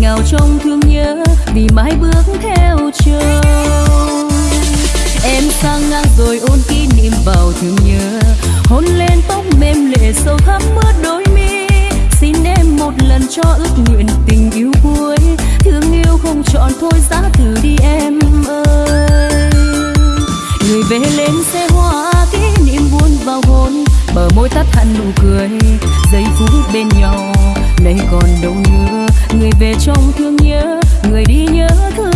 ngào trong thương nhớ, vì mãi bước theo chờ em sang ngang rồi ôn kỷ niệm vào thương nhớ, hôn lên tóc mềm lệ sâu thắm mướt đôi mi. Xin em một lần cho ước nguyện tình yêu cuối, thương yêu không chọn thôi giá thử đi em ơi. Người về lên xe hoa, kỷ niệm buồn vào hôn, bờ môi tắt hẳn nụ cười, giây phút bên nhau nay còn đâu nữa người về trong thương nhớ người đi nhớ thương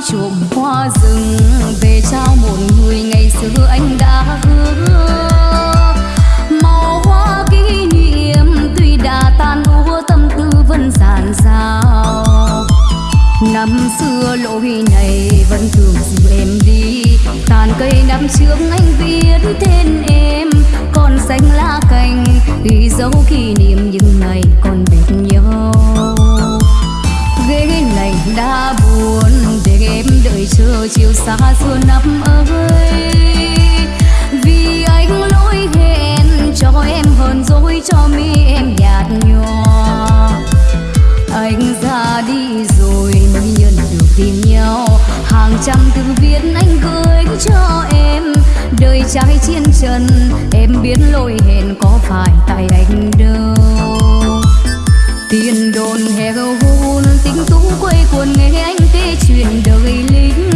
hai hoa rừng, về trao một người ngày xưa anh đã hứa. Màu hoa kỷ niệm tuy đã tan úa tâm tư vẫn dàn dào. Năm xưa lỗi này vẫn thường dìu em đi, tàn cây năm trước anh viết tên em. Còn xanh lá cành ghi dấu kỷ niệm những ngày còn bên nhau. Ghế này đã buồn em đợi chờ chiều xa xưa năm ơi. Vì anh lỗi hẹn cho em hờn dỗi cho mi em nhạt nhòa. Anh ra đi rồi mới nhận được tìm nhau. Hàng trăm từ viết anh gửi cho em. Đời trai chiến trần, em biết lỗi hẹn có phải tại anh đâu. Tiền đồn heo hôn, tính tú quay cuồng nghe anh kể chuyện đời lính.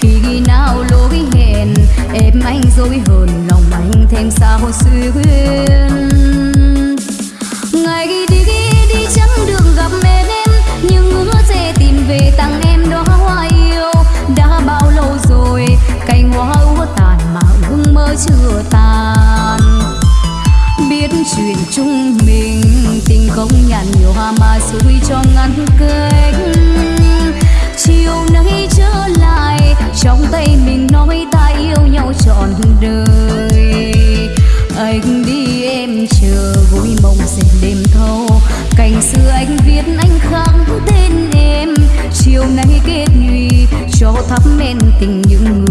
Khi ghi nào lỗi hẹn em anh dối hờn, lòng anh thêm sao xuyên ngày đi đi chẳng đường gặp em nhưng hứa sẽ tìm về tặng em đó hoa yêu. Đã bao lâu rồi, cành hoa úa tàn mà ước mơ chưa tàn chuyện chung mình. Tình không nhàn nhiều hoa mà xuôi cho ngăn cách. Chiều nay trở lại, trong tay mình nói ta yêu nhau trọn đời. Anh đi em chờ vui mộng dệt đêm thâu. Cành xưa anh viết anh khắc tên em. Chiều nay kết nhụy cho thắp men tình những người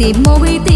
tìm môi tim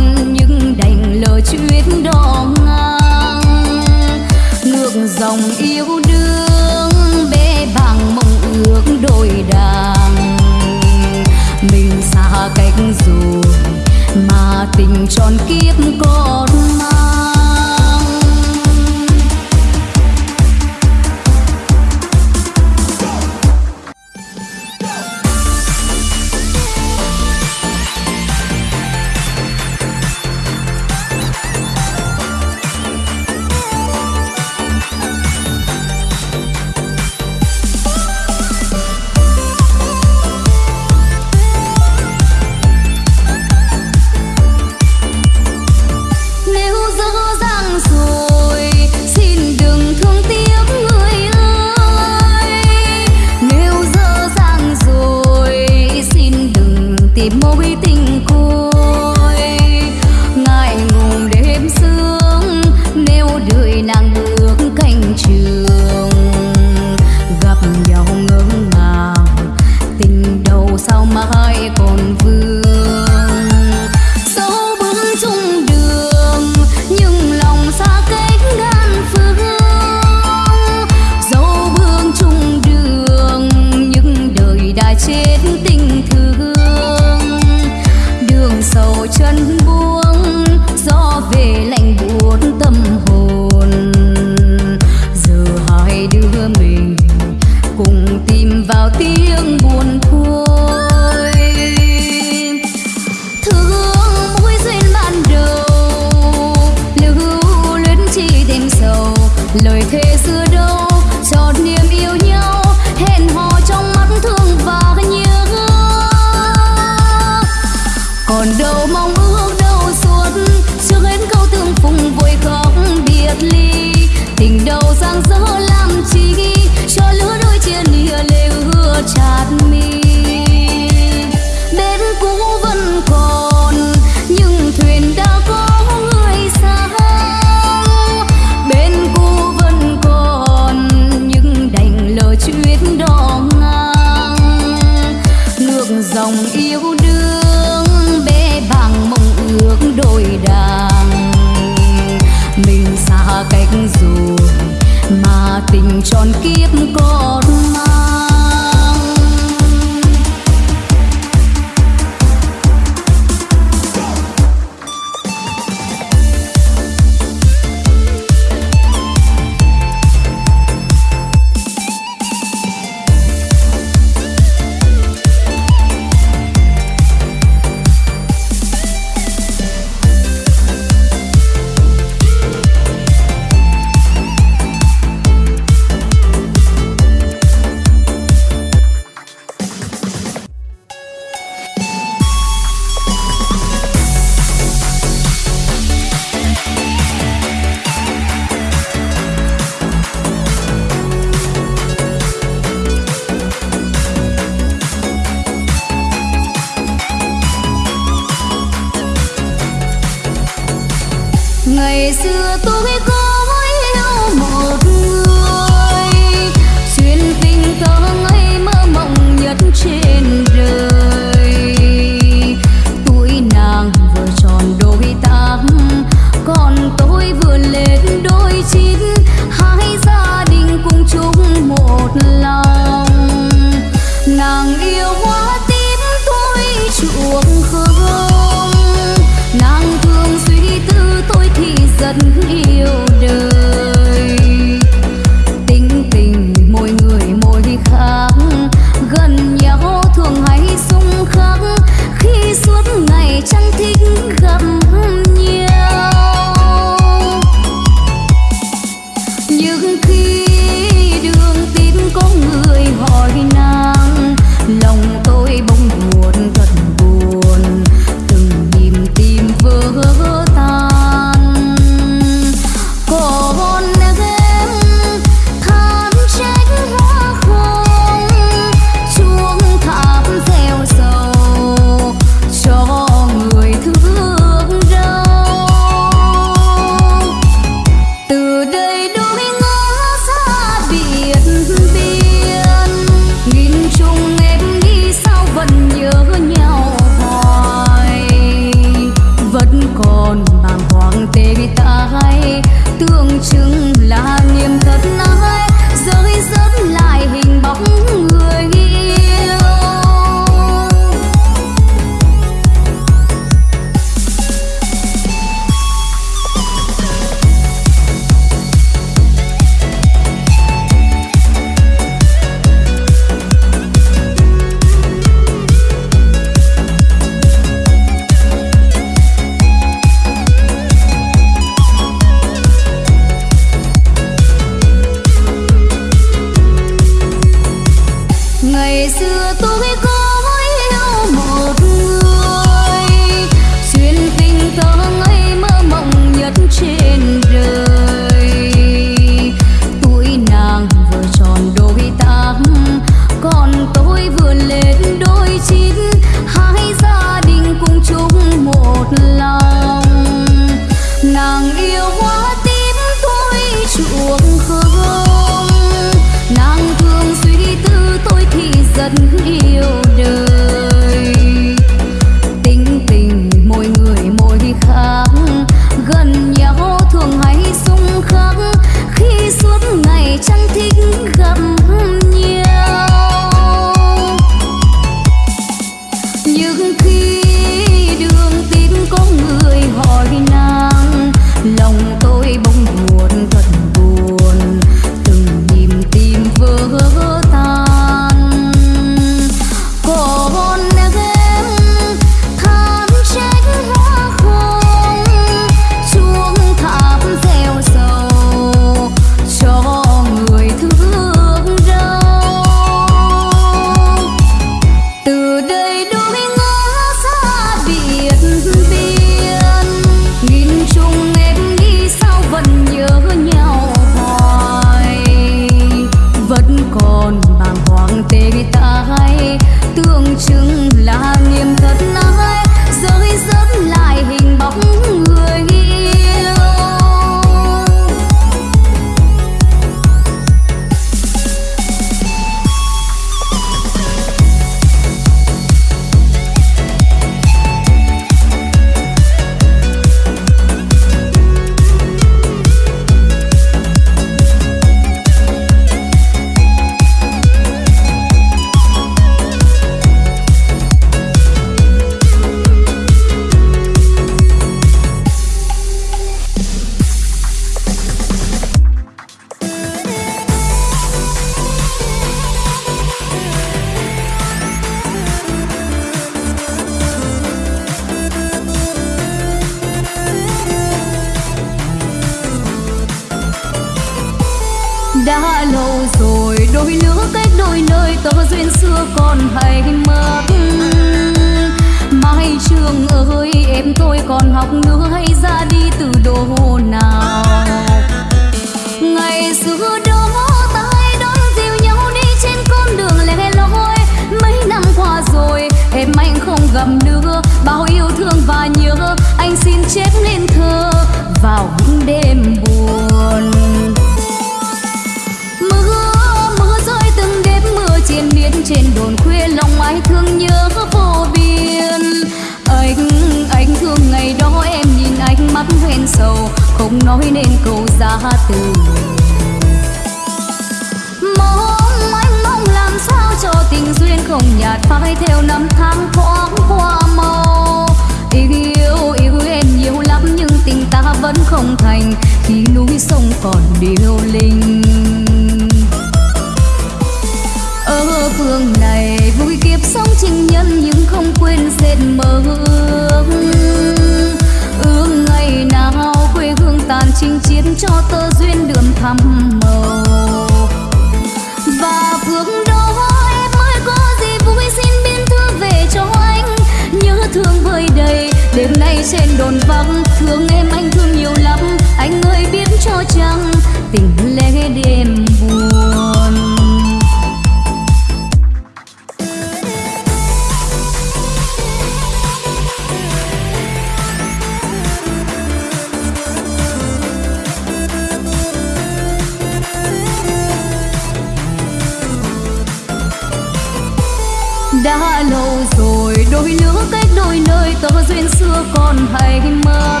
Con hãy mất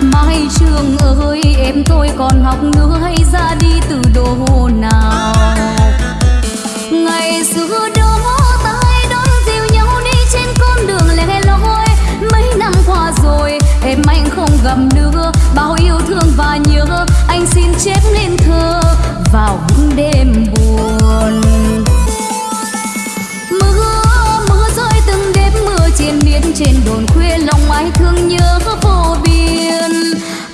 mai trường ơi, em tôi còn học nữa hay ra đi từ đồ nào? Ngày xưa đó tay đón dìu nhau đi trên con đường lẻ loi. Mấy năm qua rồi, em anh không gặp nữa. Bao yêu thương và nhớ, anh xin chép lên thơ vào những đêm buồn. Trên đồn khuya lòng ai thương nhớ vô biên.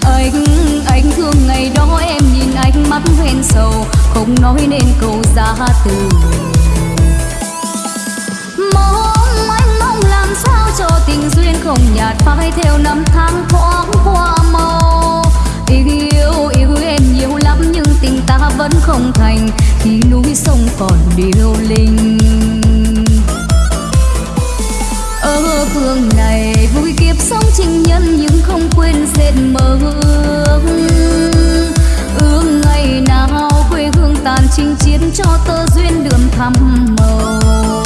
Anh anh thương ngày đó em nhìn anh mắt hoen sầu, không nói nên câu giá từ. Mong anh mong làm sao cho tình duyên không nhạt phai theo năm tháng thoáng qua màu yêu yêu em nhiều lắm nhưng tình ta vẫn không thành, khi núi sông còn điêu linh. Mơ phương này. Vui kiếp sống chinh nhân nhưng không quên dệt mơ ước. Ước ngày nào quê hương tàn chinh chiến cho tơ duyên đường thăm màu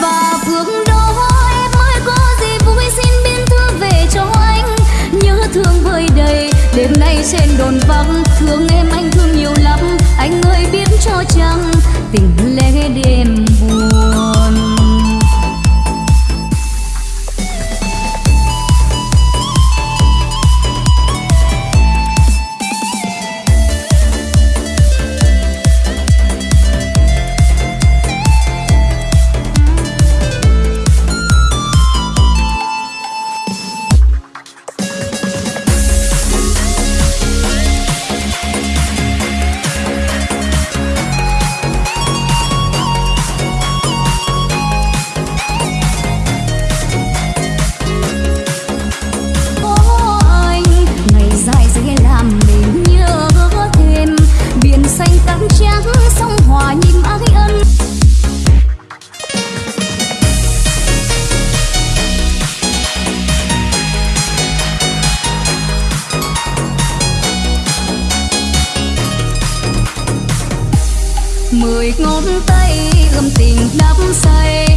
và phương đó em ơi, có gì vui xin biên thư về cho anh. Nhớ thương vơi đầy, đêm nay trên đồn vắng. Thương em anh thương nhiều lắm, anh ơi biết cho chăng tình lẽ đêm gầm tình đắm say.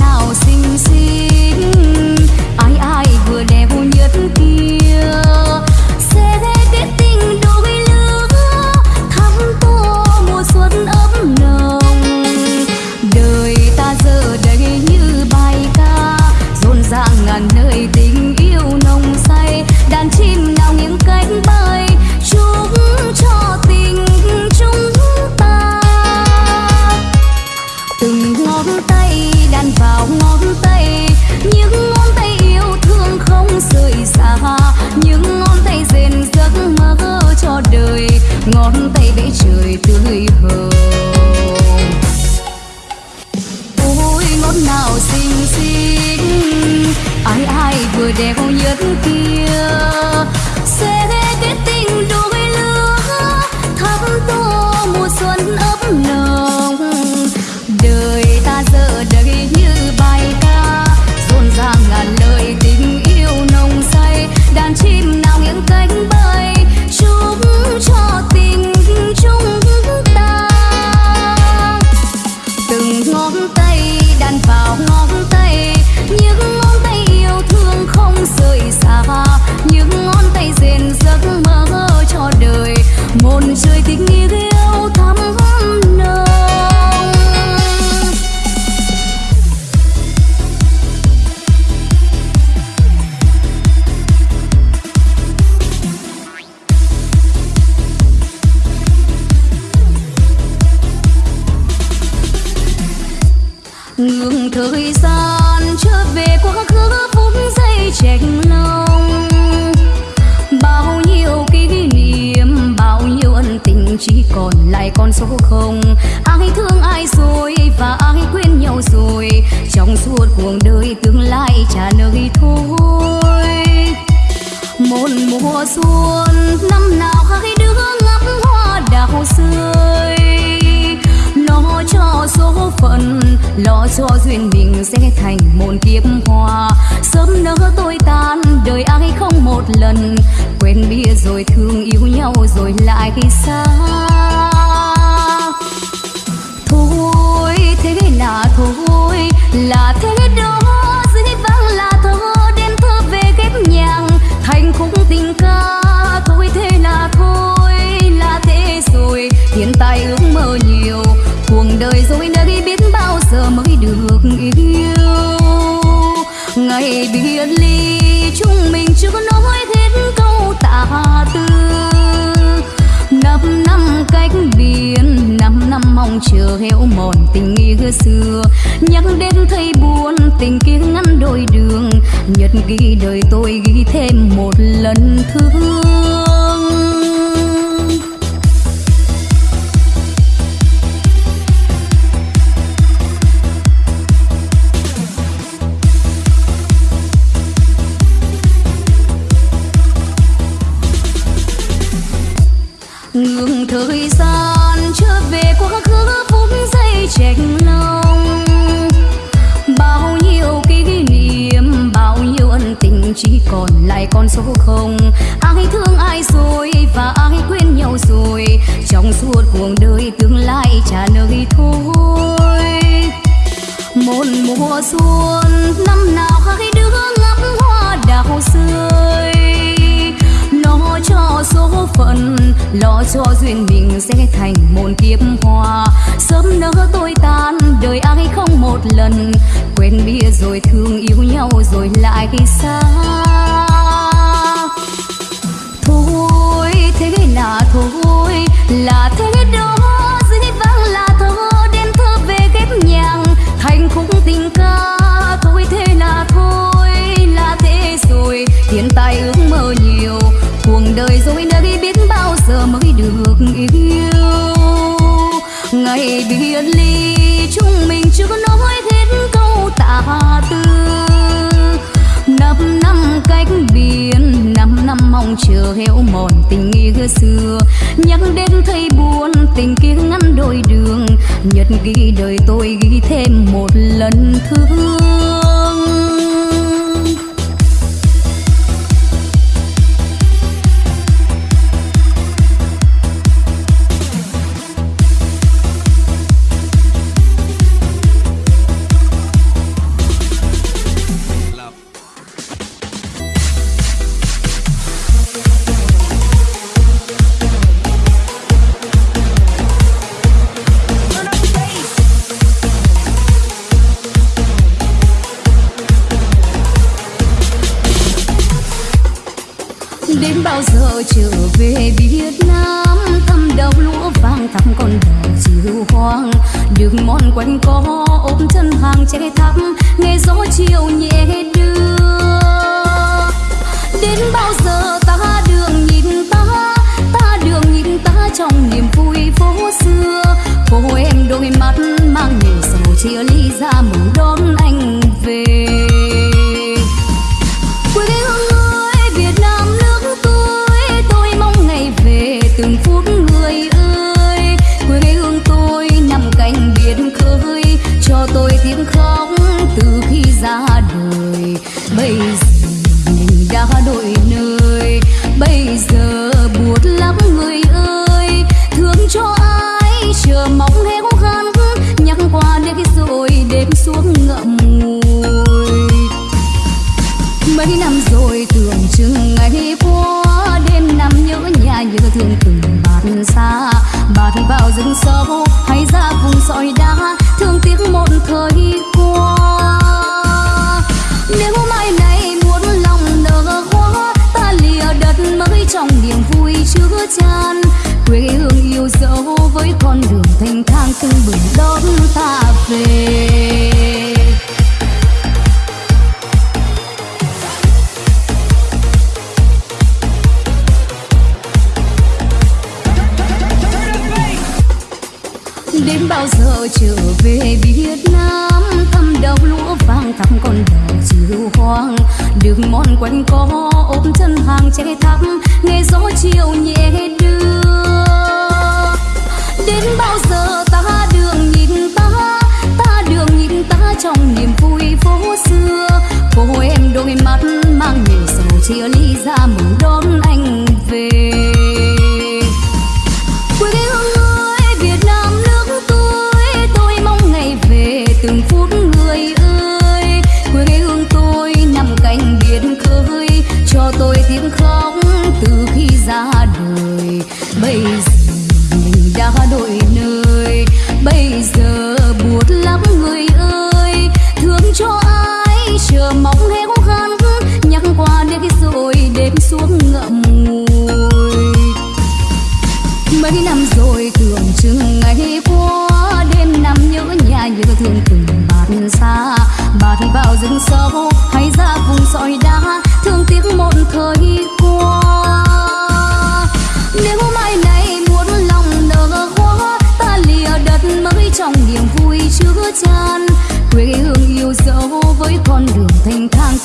nào xinh xinh. ngày biệt ly chúng mình chưa có nói hết câu tạ tư. Năm năm cách biệt, năm năm mong chờ héo mòn tình nghĩa xưa. Nhắc đến thấy buồn, tình kia ngăn đôi đường. Nhật ghi đời tôi ghi thêm một lần thương xéo mòn tình nghĩa xưa. Nhắc đến thấy buồn, tình kia ngăn đôi đường. Nhật ghi đời tôi ghi thêm một lần thương từng bình đón ta về? Đến bao giờ trở về Việt Nam? Thăm đầu lúa vàng, thăm con đò chiều hoang. Đường mòn quanh co ôm chân hàng chạy thắm Nghe gió chiều nhẹ đưa đến bao giờ ta đường nhìn ta? Ta đường nhìn ta trong niềm vui phố xưa. Cô em đôi mắt mang nhiều sầu chia ly ra mừng đón anh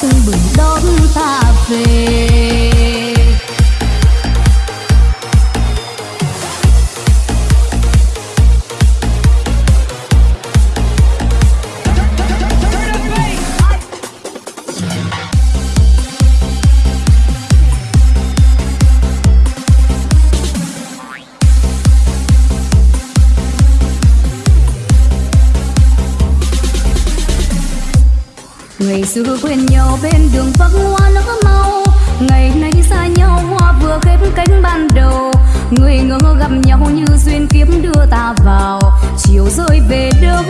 tưng bừng đón ta về. xưa quên nhau bên đường vắng hoa nở mau ngày nay xa nhau, hoa vừa khép cánh ban đầu. Người ngỡ gặp nhau như duyên kiếm đưa ta vào. Chiều rơi về đâu?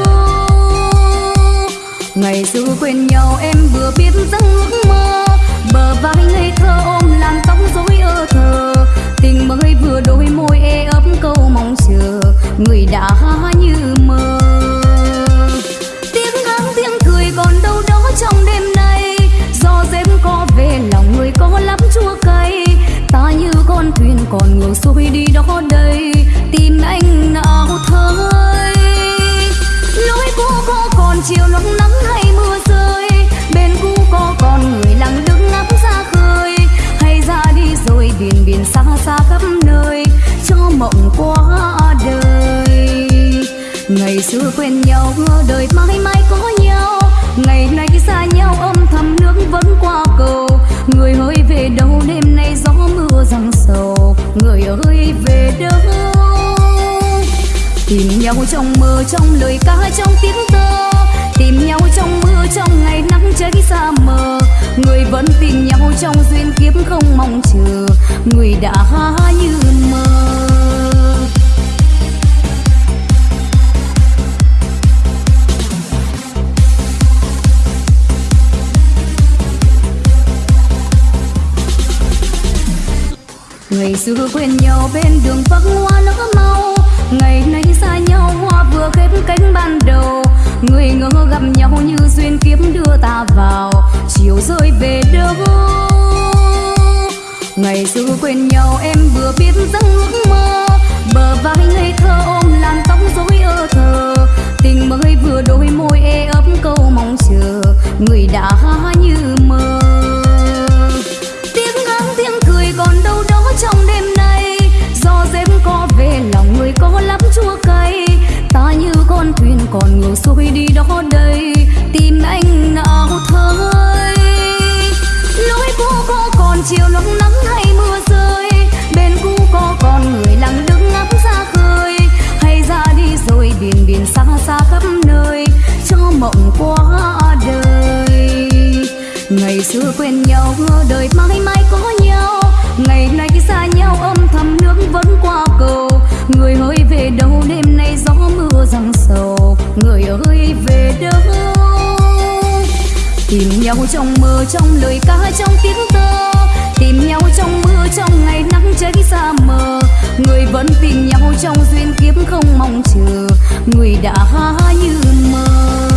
Ngày xưa quên nhau, em vừa biết giấc mơ. Bờ vai ngây thơ ôm làn tóc rối ơ thờ. Tình mới vừa đôi môi e ấp câu mong chờ. Người đã như mơ. có lắm chua cay. Ta như con thuyền còn ngược xuôi đi đó đây. Tìm anh nào thôi lối cũ có còn chiều lắng nắng hay mưa rơi. Bên cũ có còn người lặng đứng ngắm ra khơi. Hay ra đi rồi biển biển xa xa khắp nơi. Cho mộng quá đời. Ngày xưa quen nhau, đời mãi mãi có nhau. Ngày nay xa nhau, âm răng sầu, người ơi về đâu? Tìm nhau trong mơ, trong lời ca, trong tiếng thơ. Tìm nhau trong mưa, trong ngày nắng cháy xa mờ. Người vẫn tìm nhau trong duyên kiếp không mong chờ. Người đã như mơ. Ngày xưa quen nhau bên đường vắng hoa nở mau. Ngày nay xa nhau, hoa vừa khép cánh ban đầu. Người ngỡ gặp nhau như duyên kiếp đưa ta vào. Chiều rơi về đâu? Ngày xưa quen nhau, em vừa biết giấc ước mơ. Bờ vai ngây thơ ôm làn tóc rối ơ thờ tình mới vừa đôi môi e ấp câu mong chờ. Người đã như mơ. Còn ngược xuôi đi đó đây. Tìm anh nào thôi. Lối cũ có còn chiều lúc nắng hay mưa rơi. Bên cũ có còn người lặng đứng ngắm ra khơi. Hay ra đi rồi biển biển xa xa khắp nơi. Cho mộng quá đời. Ngày xưa quen nhau, đời mãi mãi tìm nhau trong mơ trong lời ca, trong tiếng tơ tìm nhau trong mưa, trong ngày nắng cháy xa mờ. Người vẫn tìm nhau trong duyên kiếp không mong chờ. Người đã như mơ.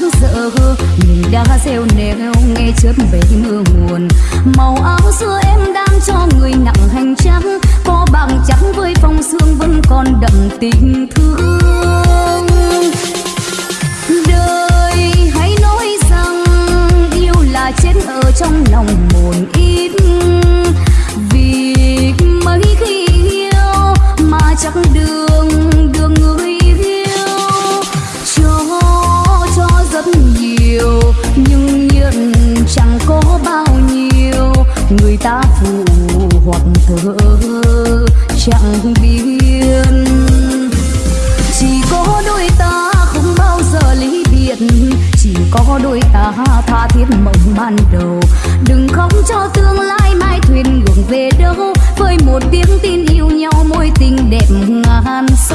sáng sợ mình đã rêu nêu nghe chớp về mưa nguồn màu áo xưa em đang cho người nặng hành trắng có bằng trắng với phong sương vẫn còn đậm tình thương. Đời hãy nói rằng, yêu là chết ở trong lòng một ít. tha thiết mộng ban đầu. Đừng khóc cho tương lai mai thuyền gồng về đâu. Với một tiếng tin yêu nhau môi tình đẹp ngàn sâu.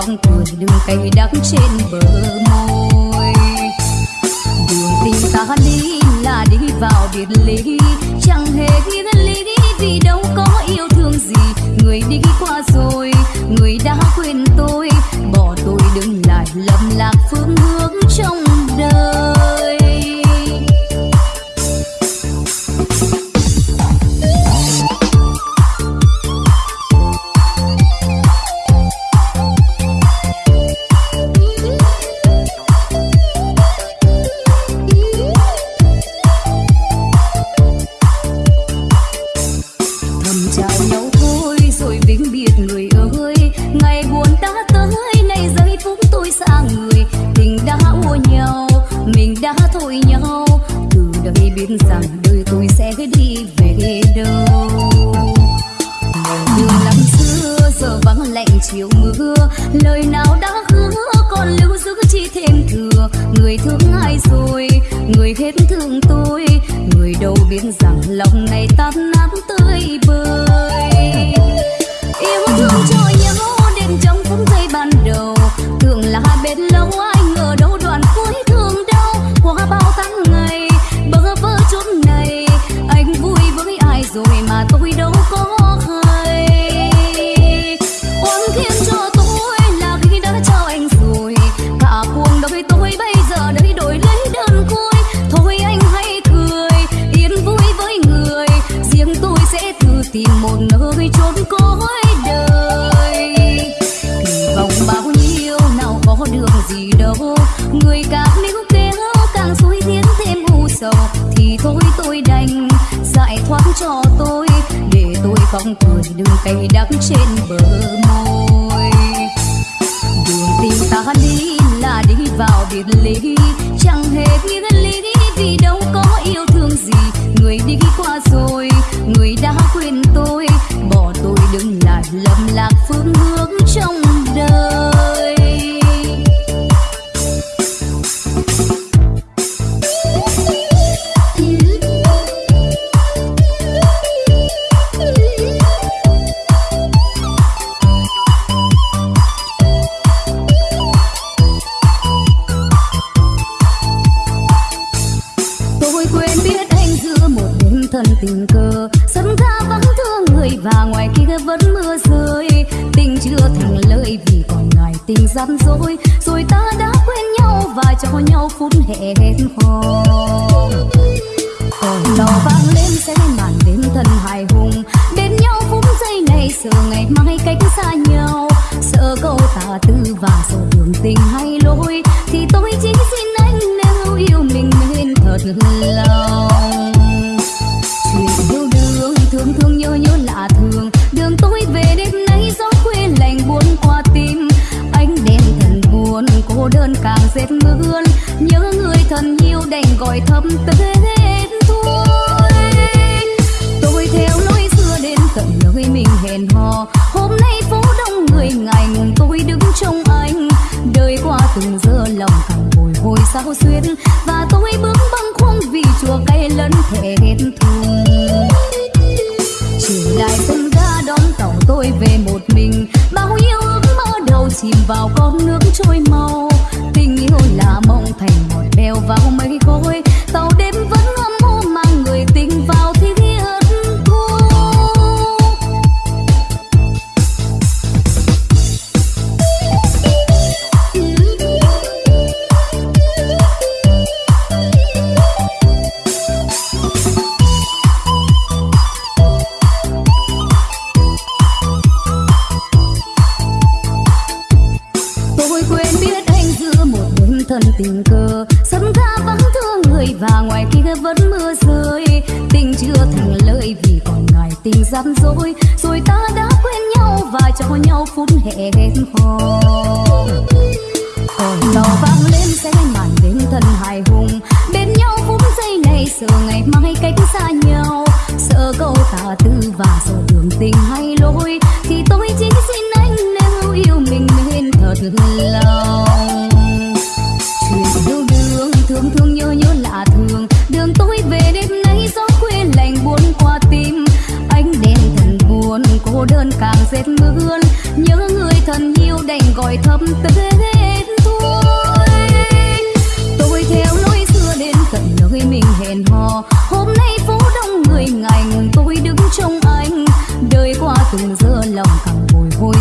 cong cười đường cay đắng trên bờ môi. Đường tình ta đi là đi vào biệt ly.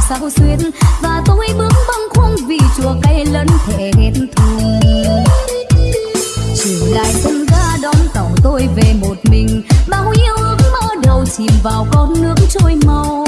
sao xuyên. Và tôi bướng băng khung vì chùa cây lẫn thể hết thù. Chiều lại sân ga đón tàu tôi về một mình. Bao yêu ước mơ đầu chìm vào con nước trôi màu.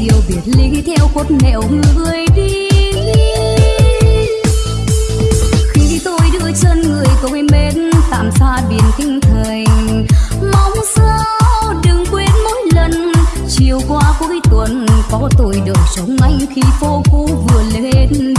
chiều biệt ly theo khuất nẻo người đi. Khi tôi đưa chân người tôi mến tạm xa biển kinh thành. Mong sao đừng quên mỗi lần chiều qua cuối tuần có tôi được sống anh khi phố cũ vừa lên.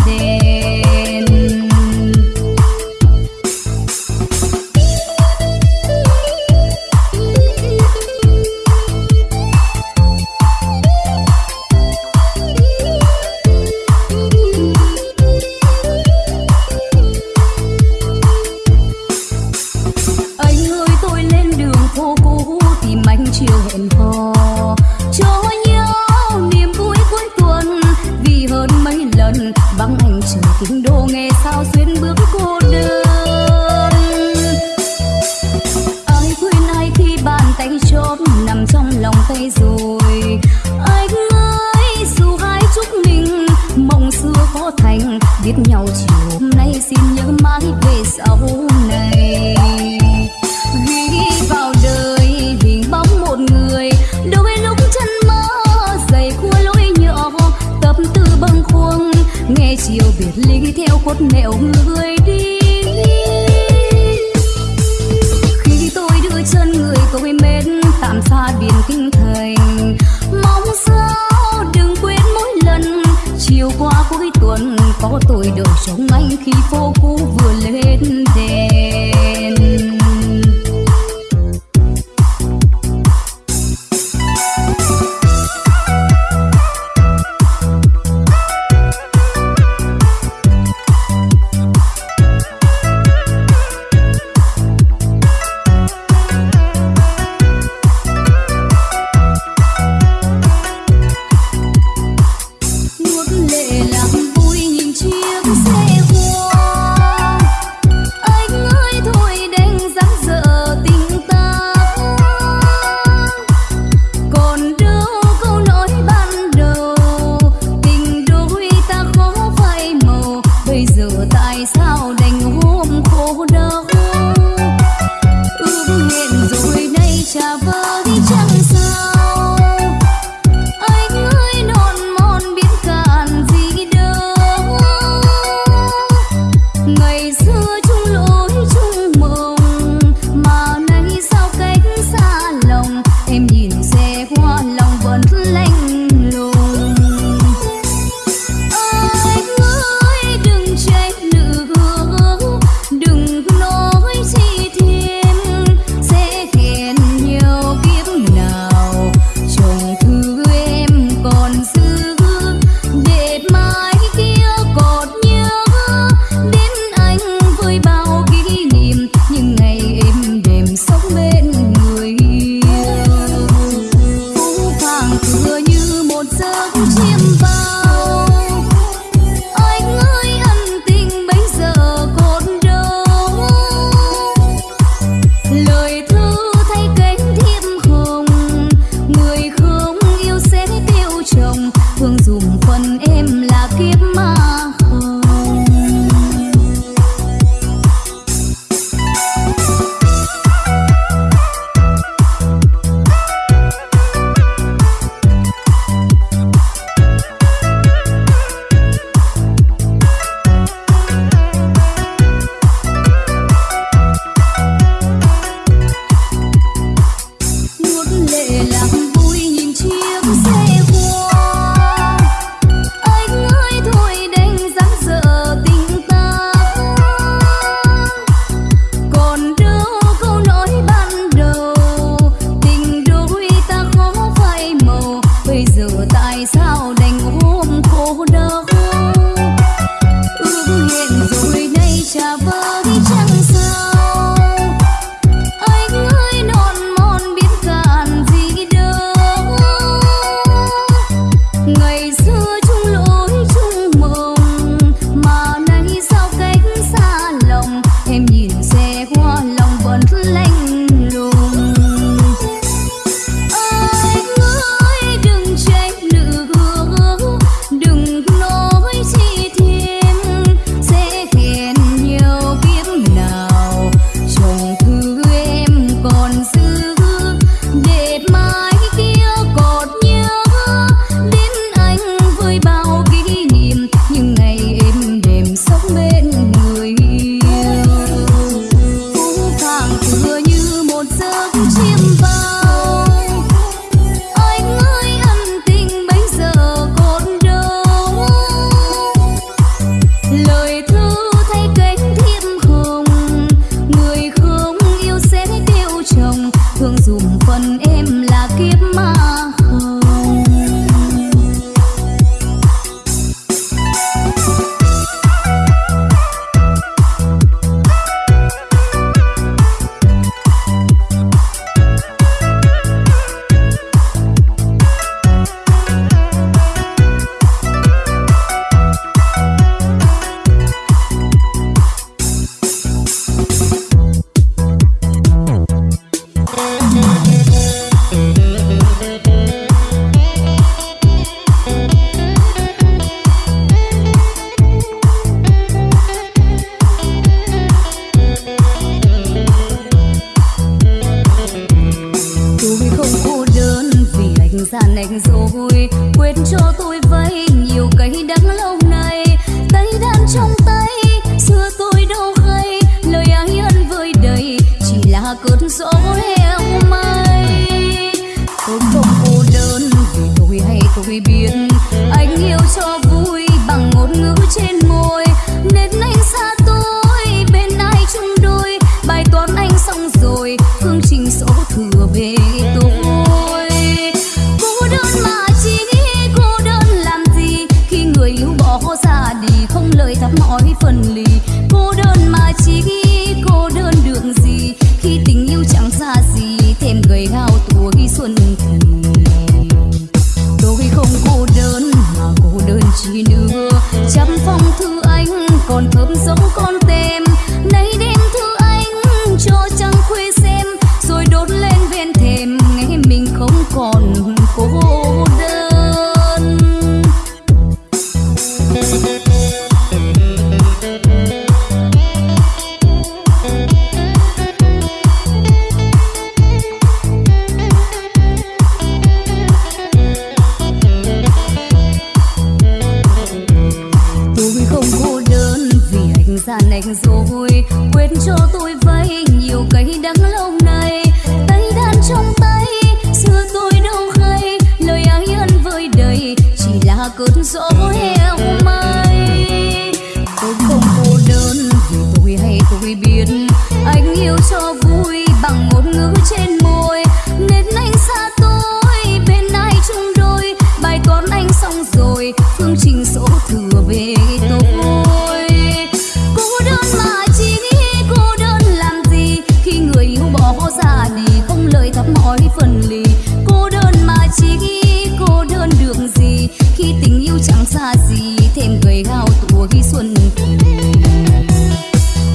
thêm gầy gao tuổi xuân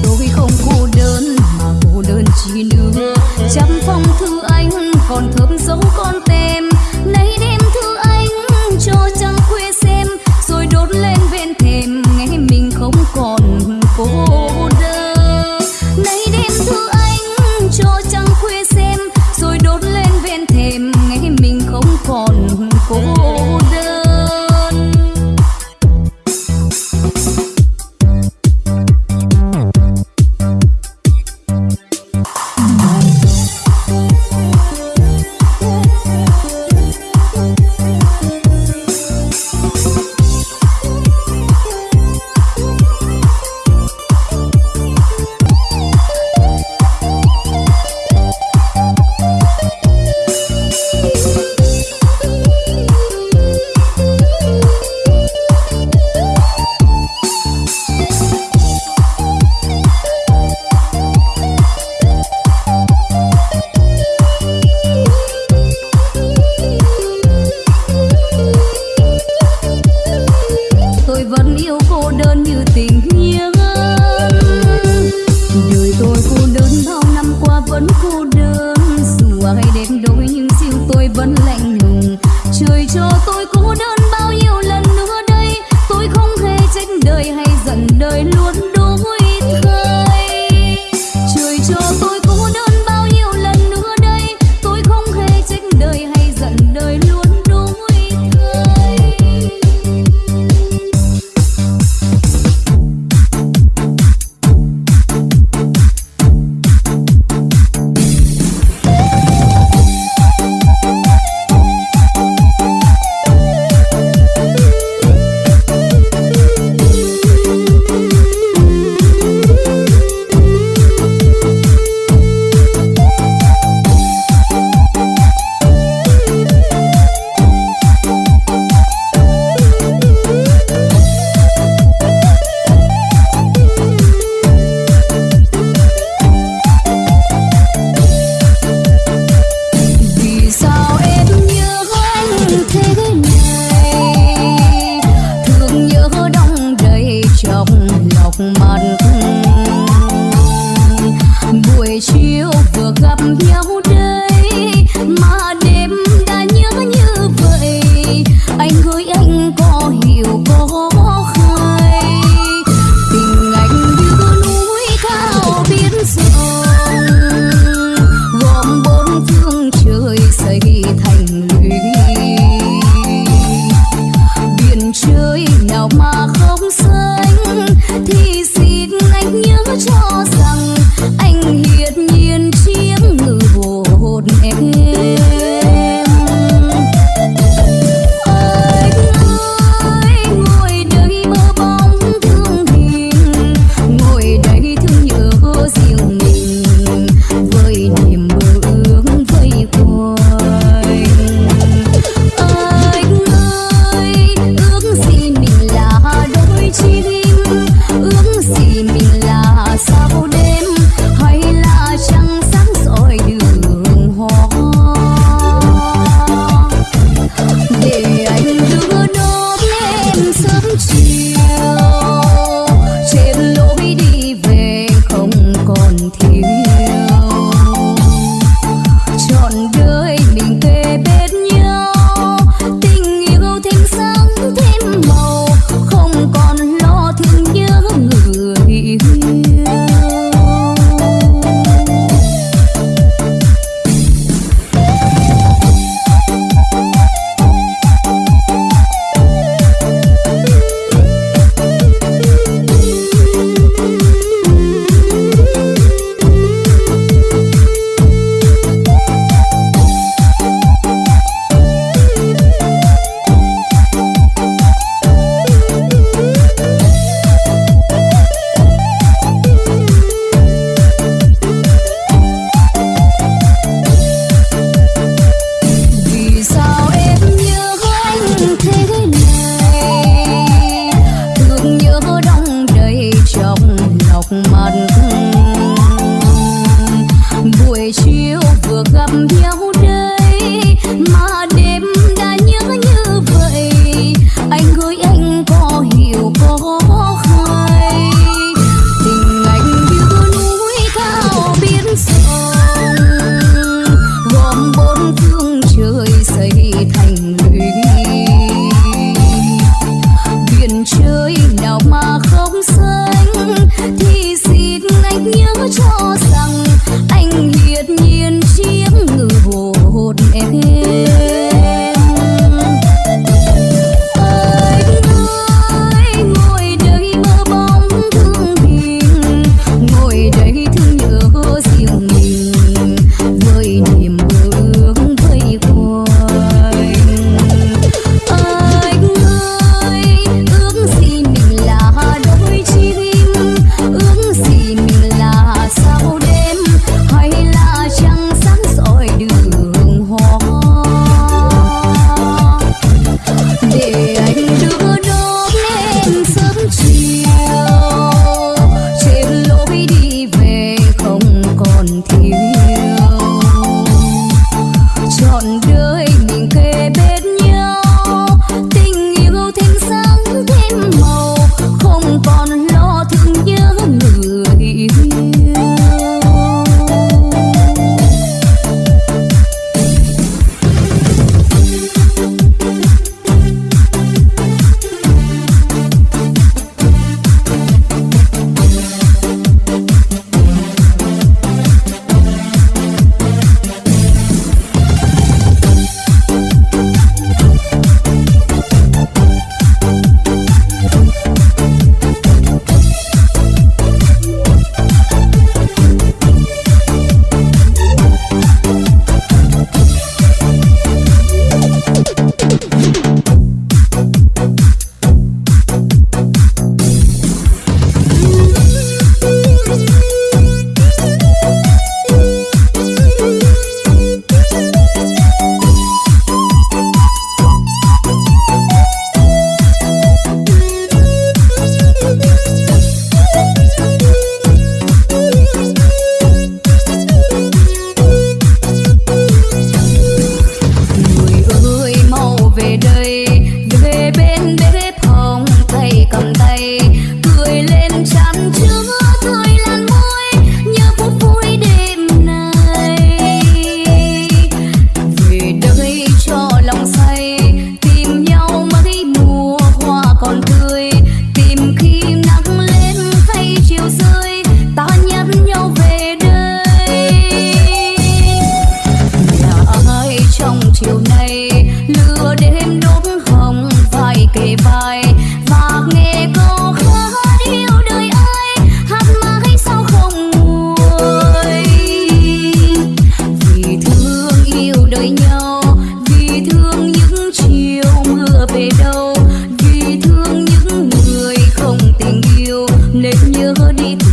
tôi không cô đơn mà cô đơn chỉ nữa trăm phong thư anh còn thơm dấu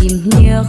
tìm nhau